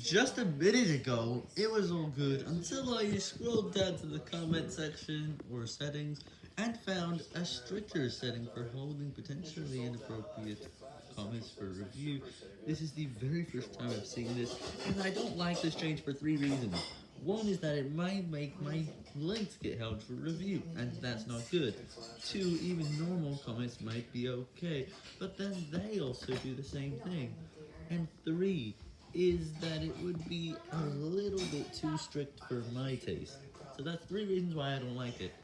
Just a minute ago, it was all good until I scrolled down to the comment section or settings and found a stricter setting for holding potentially inappropriate comments for review. This is the very first time I've seen this, and I don't like this change for three reasons. One is that it might make my links get held for review, and that's not good. Two, even normal comments might be okay, but then they also do the same thing. And three, is that it would be a little bit too strict for my taste. So that's three reasons why I don't like it.